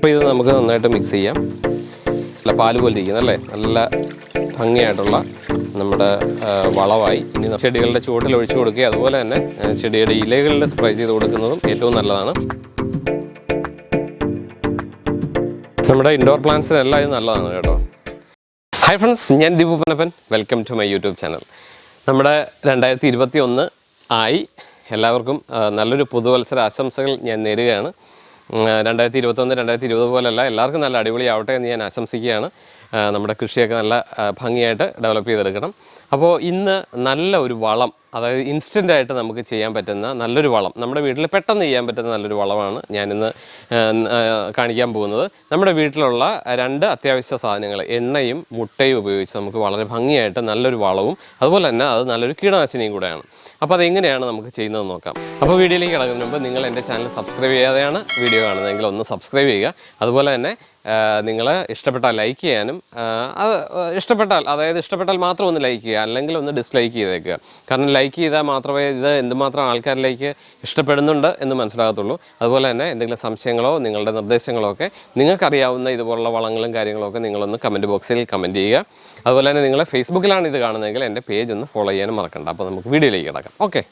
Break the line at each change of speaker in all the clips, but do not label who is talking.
അപ്പോൾ ഇത് നമുക്ക് നന്നായിട്ട് മിക്സ് ചെയ്യാം. നല്ല പാൽ പോലെ ഇരിക്കുന്നല്ലേ നല്ല ഭംഗിയായിട്ടുള്ള നമ്മുടെ വളമായി. ഇനി ചെടികളുടെ ചുവട്ടിൽ ഒഴിച്ചു കൊടുക്കുക. അതുപോലെ തന്നെ ചെടിയുടെ ഇലകളിൽ സ്പ്രേ ചെയ്ത് കൊടുക്കുന്നതും ഏറ്റവും നല്ലതാണ്. നമ്മുടെ ഇൻഡോർ പ്ലാന്റ്സിനെല്ലാം ഇത് നല്ലതാണ് കേട്ടോ. ഹായ് ഫ്രണ്ട്സ് ഞാൻ Deepu Panappan welcome to my YouTube channel നമ്മുടെ രണ്ടായിരത്തി ഇരുപത്തി ഒന്ന് ആയി. എല്ലാവർക്കും നല്ലൊരു പുതുവത്സര ആശംസകൾ ഞാൻ നേരുകയാണ്. രണ്ടായിരത്തി ഇരുപത്തൊന്ന് രണ്ടായിരത്തി ഇരുപത് പോലല്ല എല്ലാവർക്കും നല്ല അടിപൊളിയാവട്ടെ എന്ന് ഞാൻ ആശംസിക്കുകയാണ്. നമ്മുടെ കൃഷിയൊക്കെ നല്ല ഭംഗിയായിട്ട് ഡെവലപ്പ് ചെയ്തെടുക്കണം. അപ്പോൾ ഇന്ന് നല്ല ഒരു വളം അതായത് ഇൻസ്റ്റന്റായിട്ട് നമുക്ക് ചെയ്യാൻ പറ്റുന്ന നല്ലൊരു വളം നമ്മുടെ വീട്ടിൽ പെട്ടെന്ന് ചെയ്യാൻ പറ്റുന്ന നല്ലൊരു വളമാണ് ഞാനിന്ന് കാണിക്കാൻ പോകുന്നത്. നമ്മുടെ വീട്ടിലുള്ള രണ്ട് അത്യാവശ്യ സാധനങ്ങൾ എണ്ണയും മുട്ടയും ഉപയോഗിച്ച് നമുക്ക് വളരെ ഭംഗിയായിട്ട് നല്ലൊരു വളവും അതുപോലെ തന്നെ അത് നല്ലൊരു കീടനാശിനിയും കൂടെയാണ്. അപ്പോൾ അതെങ്ങനെയാണ് നമുക്ക് ചെയ്യുന്നത് നോക്കാം. അപ്പോൾ വീഡിയോയിലേക്ക് കിടക്കുന്നതിന് മുമ്പ് നിങ്ങൾ എന്റെ ചാനൽ സബ്സ്ക്രൈബ് ചെയ്യാതെയാണ് വീഡിയോ കാണുന്നതെങ്കിൽ ഒന്ന് സബ്സ്ക്രൈബ് ചെയ്യുക. അതുപോലെ തന്നെ നിങ്ങൾ ഇഷ്ടപ്പെട്ടാൽ ലൈക്ക് ചെയ്യാനും അത് ഇഷ്ടപ്പെട്ടാൽ അതായത് ഇഷ്ടപ്പെട്ടാൽ മാത്രം ഒന്ന് ലൈക്ക് ചെയ്യുക അല്ലെങ്കിൽ ഒന്ന് ഡിസ്ലൈക്ക് ചെയ്തേക്കുക. കാരണം ലൈക്ക് ചെയ്താൽ മാത്രമേ ഇത് എന്തുമാത്രം ആൾക്കാരിലേക്ക് ഇഷ്ടപ്പെടുന്നുണ്ട് എന്ന് മനസ്സിലാകത്തുള്ളൂ. അതുപോലെ തന്നെ എന്തെങ്കിലും സംശയങ്ങളോ നിങ്ങളുടെ നിർദ്ദേശങ്ങളോ ഒക്കെ നിങ്ങൾക്കറിയാവുന്ന ഇതുപോലുള്ള വളങ്ങളും കാര്യങ്ങളൊക്കെ നിങ്ങളൊന്ന് കമന്റ് ബോക്സിൽ കമന്റ് ചെയ്യുക. അതുപോലെ തന്നെ നിങ്ങൾ ഫേസ്ബുക്കിലാണ് ഇത് കാണുന്നതെങ്കിൽ എന്റെ പേജ് ഒന്ന് ഫോളോ ചെയ്യാനും മറക്കണ്ട. അപ്പോൾ നമുക്ക് വീഡിയോയിലേക്ക് കിടക്കാം. ഓക്കെ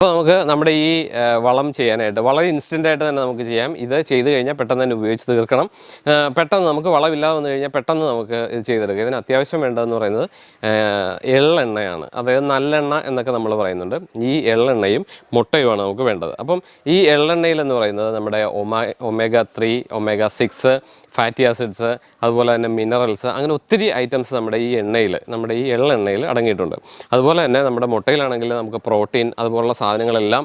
അപ്പോൾ നമുക്ക് നമ്മുടെ ഈ വളം ചെയ്യാനായിട്ട് വളരെ ഇൻസ്റ്റന്റ് ആയിട്ട് തന്നെ നമുക്ക് ചെയ്യാം. ഇത് ചെയ്ത് കഴിഞ്ഞാൽ പെട്ടെന്ന് തന്നെ ഉപയോഗിച്ച് തീർക്കണം. പെട്ടെന്ന് നമുക്ക് വളമില്ലാതെ വന്നു കഴിഞ്ഞാൽ പെട്ടെന്ന് നമുക്ക് ഇത് ചെയ്തെടുക്കുക ഇതിന് അത്യാവശ്യം വേണ്ടതെന്ന് പറയുന്നത് എള്ളെണ്ണയാണ്. അതായത് നല്ലെണ്ണ എന്നൊക്കെ നമ്മൾ പറയുന്നുണ്ട്. ഈ എള്ളെണ്ണയും മുട്ടയുമാണ് നമുക്ക് വേണ്ടത്. അപ്പം ഈ എള്ളെണ്ണയിലെന്ന് പറയുന്നത് നമ്മുടെ ഒമാ omega three omega six fatty acids അതുപോലെ തന്നെ മിനറൽസ് അങ്ങനെ ഒത്തിരി ഐറ്റംസ് നമ്മുടെ ഈ എണ്ണയിൽ നമ്മുടെ ഈ എള്ളെണ്ണയിൽ അടങ്ങിയിട്ടുണ്ട്. അതുപോലെ തന്നെ നമ്മുടെ മുട്ടയിലാണെങ്കിൽ നമുക്ക് പ്രോട്ടീൻ അതുപോലുള്ള സാധനങ്ങളെല്ലാം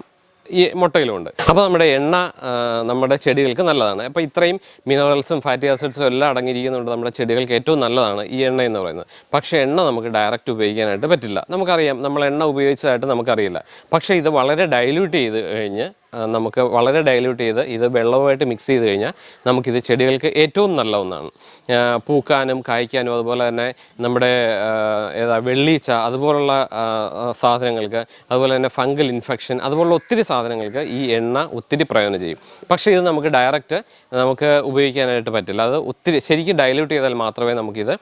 ഈ മുട്ടയിലുമുണ്ട്. അപ്പോൾ നമ്മുടെ എണ്ണ നമ്മുടെ ചെടികൾക്ക് നല്ലതാണ്. അപ്പോൾ ഇത്രയും മിനറൽസും ഫാറ്റി ആസിഡ്സും എല്ലാം അടങ്ങിയിരിക്കുന്നുണ്ട് നമ്മുടെ ചെടികൾക്ക് ഏറ്റവും നല്ലതാണ് ഈ എണ്ണ എന്ന് പറയുന്നത്. പക്ഷേ എണ്ണ നമുക്ക് ഡയറക്റ്റ് ഉപയോഗിക്കാനായിട്ട് പറ്റില്ല. നമുക്കറിയാം നമ്മൾ എണ്ണ ഉപയോഗിച്ചതായിട്ട് നമുക്കറിയില്ല. പക്ഷേ ഇത് വളരെ ഡൈല്യൂട്ട് ചെയ്ത് കഴിഞ്ഞ് നമുക്ക് വളരെ ഡൈല്യൂട്ട് ചെയ്ത് ഇത് വെള്ളവുമായിട്ട് മിക്സ് ചെയ്ത് കഴിഞ്ഞാൽ നമുക്കിത് ചെടികൾക്ക് ഏറ്റവും നല്ല ഒന്നാണ്. പൂക്കാനും കായ്ക്കാനും അതുപോലെ തന്നെ നമ്മുടെ ഏതാ വെള്ളീച്ച അതുപോലുള്ള സാധനങ്ങൾക്ക് അതുപോലെ തന്നെ ഫംഗൽ ഇൻഫെക്ഷൻ അതുപോലുള്ള ഒത്തിരി സാധനങ്ങൾക്ക് ഈ എണ്ണ ഒത്തിരി പ്രയോജനം ചെയ്യും. പക്ഷേ ഇത് നമുക്ക് ഡയറക്റ്റ് നമുക്ക് ഉപയോഗിക്കാനായിട്ട് പറ്റില്ല. അത് ഒത്തിരി ശരിക്കും ഡൈല്യൂട്ട് ചെയ്താൽ മാത്രമേ നമുക്കിത്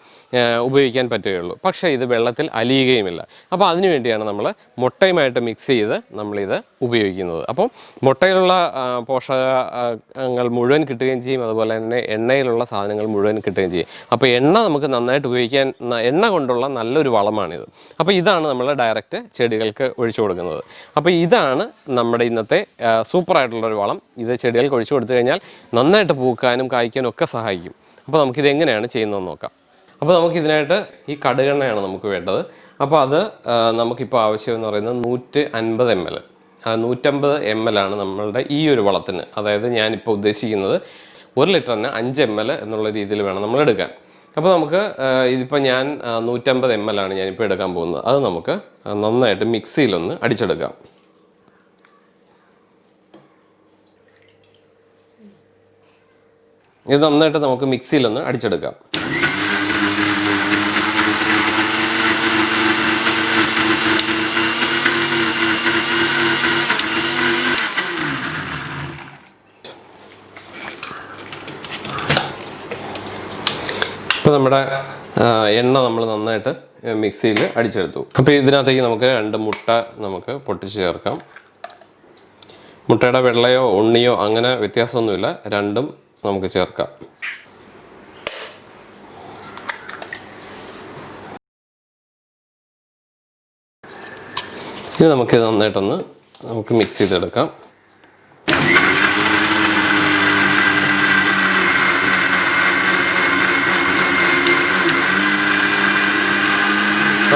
ഉപയോഗിക്കാൻ പറ്റുകയുള്ളൂ. പക്ഷേ ഇത് വെള്ളത്തിൽ അലിയുകയുമില്ല. അപ്പോൾ അതിനുവേണ്ടിയാണ് നമ്മൾ മുട്ടയുമായിട്ട് മിക്സ് ചെയ്ത് നമ്മളിത് ഉപയോഗിക്കുന്നത്. അപ്പം മുട്ടയിലുള്ള പോഷകങ്ങൾ മുഴുവൻ കിട്ടുകയും ചെയ്യും. അതുപോലെ തന്നെ എണ്ണയിലുള്ള സാധനങ്ങൾ മുഴുവൻ കിട്ടുകയും ചെയ്യും. അപ്പോൾ എണ്ണ നമുക്ക് നന്നായിട്ട് ഉപയോഗിക്കാൻ എണ്ണ കൊണ്ടുള്ള നല്ലൊരു വളമാണിത്. അപ്പോൾ ഇതാണ് നമ്മൾ ഡയറക്റ്റ് ചെടികൾക്ക് ഒഴിച്ചു കൊടുക്കുന്നത്. അപ്പോൾ ഇതാണ് നമ്മുടെ ഇന്നത്തെ സൂപ്പറായിട്ടുള്ളൊരു വളം. ഇത് ചെടികൾക്ക് ഒഴിച്ചു കൊടുത്തു കഴിഞ്ഞാൽ നന്നായിട്ട് പൂക്കാനും കായ്ക്കാനും ഒക്കെ സഹായിക്കും. അപ്പോൾ നമുക്കിത് എങ്ങനെയാണ് ചെയ്യുന്നതെന്ന് നോക്കാം. അപ്പോൾ നമുക്കിതിനായിട്ട് ഈ കടുകെണ്ണയാണ് നമുക്ക് വേണ്ടത്. അപ്പോൾ അത് നമുക്കിപ്പോൾ ആവശ്യം എന്ന് പറയുന്നത് നൂറ്റി അൻപത് എം എൽ നൂറ്റമ്പത് എം എൽ ആണ് നമ്മളുടെ ഈ ഒരു വളത്തിന്. അതായത് ഞാനിപ്പോൾ ഉദ്ദേശിക്കുന്നത് ഒരു ലിറ്ററിന് അഞ്ച് എം എൽ എന്നുള്ള രീതിയിൽ വേണം നമ്മൾ എടുക്കാൻ. അപ്പോൾ നമുക്ക് ഇതിപ്പോൾ ഞാൻ നൂറ്റമ്പത് എം എൽ ആണ് ഞാനിപ്പോൾ എടുക്കാൻ പോകുന്നത്. അത് നമുക്ക് നന്നായിട്ട് മിക്സിയിലൊന്ന് അടിച്ചെടുക്കാം. ഇത് നന്നായിട്ട് നമുക്ക് മിക്സിയിലൊന്ന് അടിച്ചെടുക്കാം. ഇപ്പോൾ നമ്മുടെ എണ്ണ നമ്മൾ നന്നായിട്ട് മിക്സിയിൽ അടിച്ചെടുത്തു. അപ്പോൾ ഇതിനകത്തേക്ക് നമുക്ക് രണ്ട് മുട്ട നമുക്ക് പൊട്ടിച്ച് ചേർക്കാം. മുട്ടയുടെ വെള്ളയോ ഉണ്ണിയോ അങ്ങനെ വ്യത്യാസമൊന്നുമില്ല. രണ്ടും നമുക്ക് ചേർക്കാം. ഇനി നമുക്ക് നന്നായിട്ടൊന്ന് നമുക്ക് മിക്സ് ചെയ്തെടുക്കാം.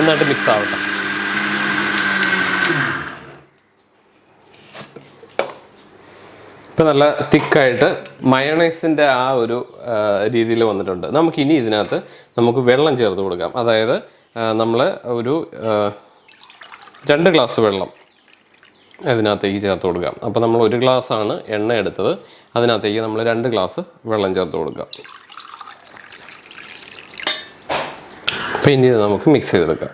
നന്നായിട്ട് മിക്സ് ആവട്ടെ. ഇപ്പം നല്ല തിക്കായിട്ട് മയണൈസിന്റെ ആ ഒരു രീതിയിൽ വന്നിട്ടുണ്ട്. നമുക്ക് ഇനി ഇതിനകത്ത് നമുക്ക് വെള്ളം ചേർത്ത് കൊടുക്കാം. അതായത് നമ്മൾ ഒരു രണ്ട് ഗ്ലാസ് വെള്ളം അതിനകത്തേക്ക് ചേർത്ത് കൊടുക്കാം. അപ്പോൾ നമ്മൾ ഒരു ഗ്ലാസ്സാണ് എണ്ണ എടുത്തത്. അതിനകത്തേക്ക് നമ്മൾ രണ്ട് ഗ്ലാസ് വെള്ളം ചേർത്ത് കൊടുക്കാം. അപ്പോൾ ഇനി നമുക്ക് മിക്സ് ചെയ്തെടുക്കാം.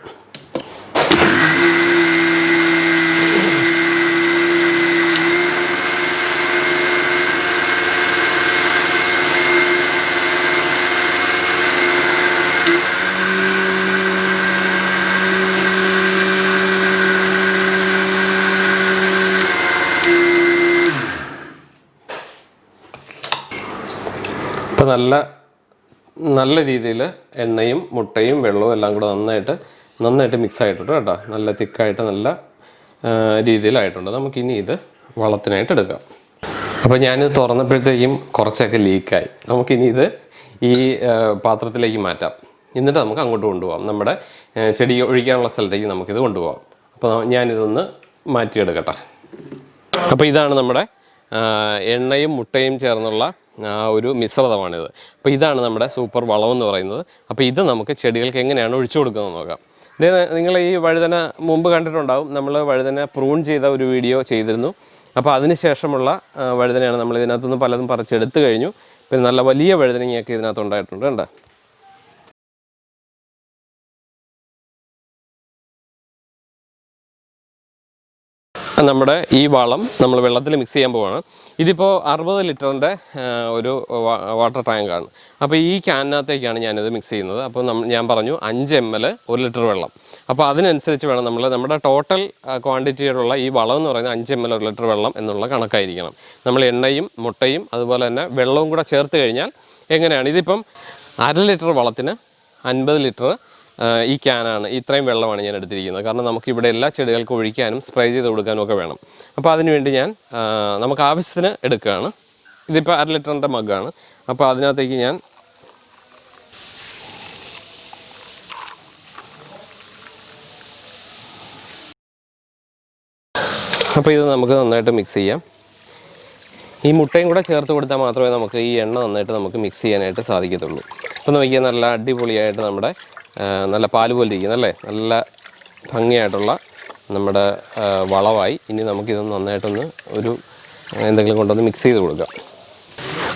അപ്പോൾ നല്ല നല്ല രീതിയിൽ എണ്ണയും മുട്ടയും വെള്ളവും എല്ലാം കൂടെ നന്നായിട്ട് നന്നായിട്ട് മിക്സ് ആയിട്ടുണ്ട് കേട്ടോ. നല്ല തിക്കായിട്ട് നല്ല രീതിയിലായിട്ടുണ്ട്. നമുക്കിനി ഇത് വളത്തിനായിട്ട് എടുക്കാം. അപ്പോൾ ഞാനിത് തുറന്നപ്പോഴത്തേക്കും കുറച്ചൊക്കെ ലീക്കായി നമുക്കിനി ഇത് ഈ പാത്രത്തിലേക്ക് മാറ്റാം. എന്നിട്ട് നമുക്ക് അങ്ങോട്ട് കൊണ്ടുപോകാം നമ്മുടെ ചെടി ഒഴിക്കാനുള്ള സ്ഥലത്തേക്ക് നമുക്കിത് കൊണ്ടുപോകാം അപ്പോൾ ഞാനിതൊന്ന് മാറ്റിയെടുക്കട്ടെ. അപ്പോൾ ഇതാണ് നമ്മുടെ എണ്ണയും മുട്ടയും ചേർന്നുള്ള ഒരു മിശ്രിതമാണിത്. അപ്പോൾ ഇതാണ് നമ്മുടെ സൂപ്പർ വളം എന്ന് പറയുന്നത്. അപ്പോൾ ഇത് നമുക്ക് ചെടികൾക്ക് എങ്ങനെയാണ് ഒഴിച്ചു കൊടുക്കുന്നത് നോക്കാം. ഇതേ നിങ്ങൾ ഈ വഴുതന മുമ്പ് കണ്ടിട്ടുണ്ടാവും. നമ്മൾ വഴുതന പ്രൂൺ ചെയ്ത ഒരു വീഡിയോ ചെയ്തിരുന്നു. അപ്പോൾ അതിന് ശേഷമുള്ള വഴുതനയാണ് നമ്മൾ ഇതിനകത്തുനിന്ന് പലതും പറിച്ചെടുത്ത് കഴിഞ്ഞു. പിന്നെ നല്ല വലിയ വഴുതനങ്ങയൊക്കെ ഇതിനകത്ത് ഉണ്ടായിട്ടുണ്ട് കണ്ടോ? നമ്മുടെ ഈ വളം നമ്മൾ വെള്ളത്തിൽ മിക്സ് ചെയ്യാൻ പോവാണ്. ഇതിപ്പോൾ അറുപത് ലിറ്ററിന്റെ ഒരു വാട്ടർ ടാങ്കാണ് അപ്പോൾ ഈ ക്യാനിനകത്തേക്കാണ് ഞാനിത് മിക്സ് ചെയ്യുന്നത്. അപ്പോൾ ഞാൻ പറഞ്ഞു അഞ്ച് എം എൽ ഒരു ലിറ്റർ വെള്ളം. അപ്പോൾ അതിനനുസരിച്ച് വേണം നമ്മൾ നമ്മുടെ ടോട്ടൽ ക്വാണ്ടിറ്റിയിലുള്ള ഈ വളം എന്ന് പറയുന്നത് അഞ്ച് എം എൽ ഒരു ലിറ്റർ വെള്ളം എന്നുള്ള കണക്കായിരിക്കണം. നമ്മൾ എണ്ണയും മുട്ടയും അതുപോലെ തന്നെ വെള്ളവും കൂടെ ചേർത്ത് കഴിഞ്ഞാൽ എങ്ങനെയാണ്? ഇതിപ്പം അര ലിറ്റർ വളത്തിന് അൻപത് ലിറ്റർ ഈ ക്യാനാണ്. ഇത്രയും വെള്ളമാണ് ഞാൻ എടുത്തിരിക്കുന്നത്. കാരണം നമുക്ക് ഇവിടെ എല്ലാ ചെടികൾക്കും ഒഴിക്കാനും സ്പ്രേ ചെയ്ത് കൊടുക്കാനും ഒക്കെ വേണം. അപ്പോൾ അതിനുവേണ്ടി ഞാൻ നമുക്ക് ആവശ്യത്തിന് എടുക്കുകയാണ്. ഇതിപ്പോൾ അര ലിറ്ററിന്റെ മഗ്ഗാണ്. അപ്പോൾ അതിനകത്തേക്ക് ഞാൻ അപ്പോൾ ഇത് നമുക്ക് നന്നായിട്ട് മിക്സ് ചെയ്യാം. ഈ മുട്ടയും കൂടെ ചേർത്ത് കൊടുത്താൽ മാത്രമേ നമുക്ക് ഈ എണ്ണ നന്നായിട്ട് നമുക്ക് മിക്സ് ചെയ്യാനായിട്ട് സാധിക്കത്തുള്ളൂ. അപ്പോൾ നോക്കിയാൽ നല്ല അടിപൊളിയായിട്ട് നമ്മുടെ നല്ല പാൽ പോലെ ഇരിക്കുന്ന അല്ലേ? നല്ല ഭംഗിയായിട്ടുള്ള നമ്മുടെ വളമായി. ഇനി നമുക്കിത് നന്നായിട്ടൊന്ന് ഒരു എന്തെങ്കിലും കൊണ്ടൊന്ന് മിക്സ് ചെയ്ത് കൊടുക്കാം.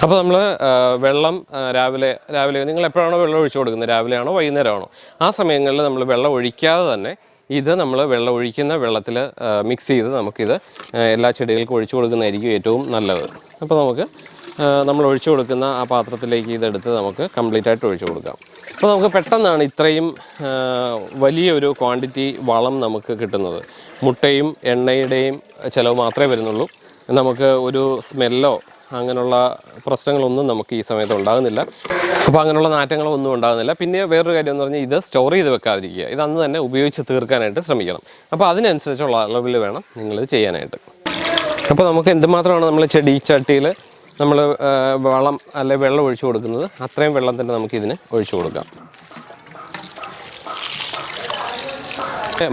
അപ്പോൾ നമ്മൾ വെള്ളം രാവിലെ രാവിലെ നിങ്ങൾ എപ്പോഴാണോ വെള്ളം ഒഴിച്ചു കൊടുക്കുന്നത്? രാവിലെയാണോ വൈകുന്നേരമാണോ? ആ സമയങ്ങളിൽ നമ്മൾ വെള്ളം ഒഴിക്കാതെ തന്നെ ഇത് നമ്മൾ വെള്ളം ഒഴിക്കുന്ന വെള്ളത്തിൽ മിക്സ് ചെയ്ത് നമുക്കിത് എല്ലാ ചെടികൾക്കും ഒഴിച്ചു കൊടുക്കുന്നതായിരിക്കും ഏറ്റവും നല്ലത്. അപ്പോൾ നമുക്ക് നമ്മൾ ഒഴിച്ചു കൊടുക്കുന്ന ആ പാത്രത്തിലേക്ക് ഇതെടുത്ത് നമുക്ക് കംപ്ലീറ്റ് ആയിട്ട് ഒഴിച്ചു കൊടുക്കാം. അപ്പോൾ നമുക്ക് പെട്ടെന്നാണ് ഇത്രയും വലിയൊരു ക്വാണ്ടിറ്റി വളം നമുക്ക് കിട്ടുന്നത്. മുട്ടയും എണ്ണയുടെയും ചിലവ് മാത്രമേ വരുന്നുള്ളൂ. നമുക്ക് ഒരു സ്മെല്ലോ അങ്ങനെയുള്ള പ്രശ്നങ്ങളൊന്നും നമുക്ക് ഈ സമയത്ത് ഉണ്ടാകുന്നില്ല. അപ്പോൾ അങ്ങനെയുള്ള നാറ്റങ്ങളൊന്നും ഉണ്ടാകുന്നില്ല. പിന്നെ വേറൊരു കാര്യം എന്ന് പറഞ്ഞാൽ ഇത് സ്റ്റോർ ചെയ്ത് വെക്കാതിരിക്കുക. ഇത് അന്ന് തന്നെ ഉപയോഗിച്ച് തീർക്കാനായിട്ട് ശ്രമിക്കണം. അപ്പോൾ അതിനനുസരിച്ചുള്ള അളവിൽ വേണം നിങ്ങളിത് ചെയ്യാനായിട്ട്. അപ്പോൾ നമുക്ക് എന്തുമാത്രമാണ് നമ്മൾ ചെടി ചട്ടിയിൽ നമ്മൾ വളം അല്ലെ വെള്ളം ഒഴിച്ചു കൊടുക്കുന്നത്. അത്രയും വെള്ളം തന്നെ നമുക്ക് ഇതിന് ഒഴിച്ചു കൊടുക്കാം.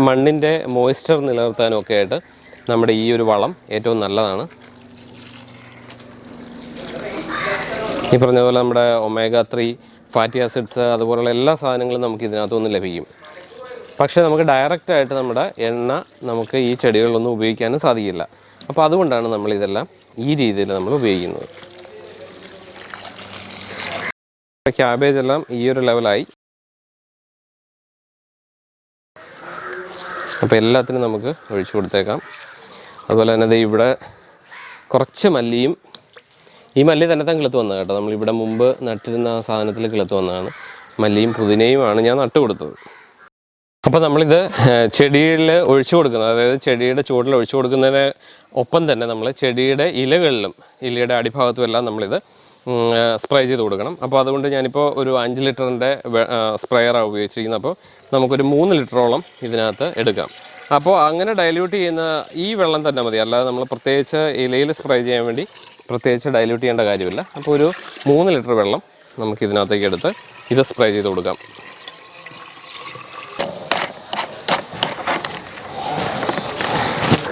മണ്ണിന്റെ മോയ്സ്ചർ നിലനിർത്താനും ഒക്കെ ആയിട്ട് നമ്മുടെ ഈ ഒരു വളം ഏറ്റവും നല്ലതാണ്. ഈ പറഞ്ഞ പോലെ നമ്മുടെ ഒമേഗ ത്രീ ഫാറ്റി ആസിഡ്സ് അതുപോലുള്ള എല്ലാ സാധനങ്ങളും നമുക്ക് ഇതിനകത്തുനിന്ന് ലഭിക്കും. പക്ഷേ നമുക്ക് ഡയറക്റ്റായിട്ട് നമ്മുടെ എണ്ണ നമുക്ക് ഈ ചെടികളിലൊന്നും ഉപയോഗിക്കാനും സാധിക്കില്ല. അപ്പോൾ അതുകൊണ്ടാണ് നമ്മൾ ഇതെല്ലാം ഈ രീതിയിൽ നമ്മൾ ഉപയോഗിക്കുന്നത്. ക്യാബേജ് എല്ലാം ഈ ഒരു ലെവലായി അപ്പോൾ എല്ലാത്തിനും നമുക്ക് ഒഴിച്ചു കൊടുത്തേക്കാം. അതുപോലെ തന്നെ ഇവിടെ കുറച്ച് മല്ലിയും ഈ മല്ലി തന്നെ തന്നെ കിളുത്ത് വന്നത് കേട്ടോ. നമ്മളിവിടെ മുമ്പ് നട്ടിരുന്ന ആ സാധനത്തിൽ കിളത്ത് വന്നതാണ്. മല്ലിയും പുതിനയുമാണ് ഞാൻ നട്ടു കൊടുത്തത് അപ്പോൾ നമ്മളിത് ചെടിയിൽ ഒഴിച്ചു കൊടുക്കുന്നത് അതായത് ചെടിയുടെ ചുവട്ടിൽ ഒഴിച്ചു കൊടുക്കുന്നതിന് ഒപ്പം തന്നെ നമ്മൾ ചെടിയുടെ ഇലകളിലും ഇലയുടെ അടിഭാഗത്തും എല്ലാം നമ്മളിത് സ്പ്രേ ചെയ്ത് കൊടുക്കണം. അപ്പോൾ അതുകൊണ്ട് ഞാനിപ്പോൾ ഒരു അഞ്ച് ലിറ്ററിന്റെ സ്പ്രെയറാണ് ഉപയോഗിച്ചിരിക്കുന്നത്. അപ്പോൾ നമുക്കൊരു മൂന്ന് ലിറ്ററോളം ഇതിനകത്ത് എടുക്കാം. അപ്പോൾ അങ്ങനെ ഡൈല്യൂട്ട് ചെയ്യുന്ന ഈ വെള്ളം തന്നെ മതി. അല്ലാതെ നമ്മൾ പ്രത്യേകിച്ച് ഇലയിൽ സ്പ്രേ ചെയ്യാൻ വേണ്ടി പ്രത്യേകിച്ച് ഡൈല്യൂട്ട് ചെയ്യേണ്ട കാര്യമില്ല. അപ്പോൾ ഒരു മൂന്ന് ലിറ്റർ വെള്ളം നമുക്ക് ഇതിനകത്തേക്ക് എടുത്ത് ഇത് സ്പ്രേ ചെയ്ത് കൊടുക്കാം.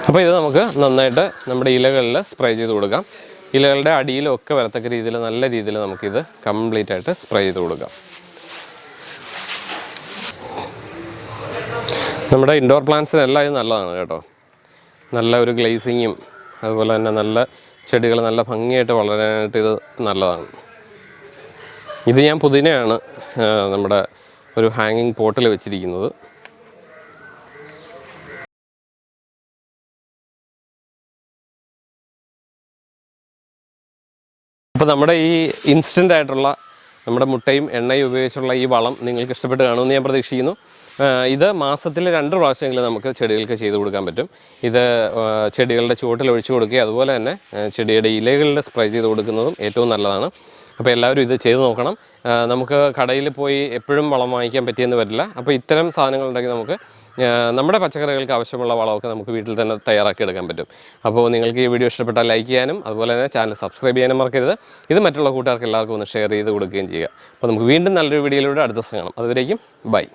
അപ്പോൾ ഇത് നമുക്ക് നന്നായിട്ട് നമ്മുടെ ഇലകളിൽ സ്പ്രേ ചെയ്ത് കൊടുക്കാം. ഇലകളുടെ അടിയിലും ഒക്കെ വരത്തക്ക രീതിയിൽ നല്ല രീതിയിൽ നമുക്കിത് കംപ്ലീറ്റ് ആയിട്ട് സ്പ്രേ ചെയ്ത് കൊടുക്കാം. നമ്മുടെ ഇൻഡോർ പ്ലാന്റ്സിനെല്ലാം ഇത് നല്ലതാണ് കേട്ടോ. നല്ല ഒരു ഗ്ലേസിങ്ങും അതുപോലെ തന്നെ നല്ല ചെടികൾ നല്ല ഭംഗിയായിട്ട് വളരാനായിട്ട് ഇത് നല്ലതാണ്. ഇത് ഞാൻ പുതിനയാണ് നമ്മുടെ ഒരു ഹാങ്ങിങ് പോട്ടിൽ വെച്ചിരിക്കുന്നത്. അപ്പോൾ നമ്മുടെ ഈ ഇൻസ്റ്റന്റ് ആയിട്ടുള്ള നമ്മുടെ മുട്ടയും എണ്ണയും ഉപയോഗിച്ചുള്ള ഈ വളം നിങ്ങൾക്ക് ഇഷ്ടപ്പെട്ട് കാണുമെന്ന് ഞാൻ പ്രതീക്ഷിക്കുന്നു. ഇത് മാസത്തിൽ രണ്ട് പ്രാവശ്യമെങ്കിലും നമുക്ക് ചെടികൾക്ക് ചെയ്ത് കൊടുക്കാൻ പറ്റും. ഇത് ചെടികളുടെ ചുവട്ടിൽ ഒഴിച്ചു കൊടുക്കുകയും അതുപോലെ തന്നെ ചെടിയുടെ ഇലകളിൽ സ്പ്രേ ചെയ്ത് കൊടുക്കുന്നതും ഏറ്റവും നല്ലതാണ്. അപ്പോൾ എല്ലാവരും ഇത് ചെയ്ത് നോക്കണം. നമുക്ക് കടയിൽ പോയി എപ്പോഴും വളം വാങ്ങിക്കാൻ പറ്റിയെന്ന് വരില്ല. അപ്പോൾ ഇത്തരം സാധനങ്ങളുണ്ടെങ്കിൽ നമുക്ക് നമ്മുടെ പച്ചക്കറികൾക്ക് ആവശ്യമുള്ള വളമൊക്കെ നമുക്ക് വീട്ടിൽ തന്നെ തയ്യാറാക്കി എടുക്കാൻ പറ്റും. അപ്പോൾ നിങ്ങൾക്ക് ഈ വീഡിയോ ഇഷ്ടപ്പെട്ടാൽ ലൈക്ക് ചെയ്യാനും അതുപോലെ തന്നെ ചാനൽ സബ്സ്ക്രൈബ് ചെയ്യാനും മറക്കരുത്. ഇത് മറ്റുള്ള കൂട്ടുകാർക്ക് എല്ലാവർക്കും ഒന്ന് ഷെയർ ചെയ്ത് കൊടുക്കുകയും ചെയ്യുക. അപ്പോൾ നമുക്ക് വീണ്ടും നല്ലൊരു വീഡിയോയിലൂടെ അടുത്ത ദിവസം കാണാം. അതുവരേക്കും ബൈ.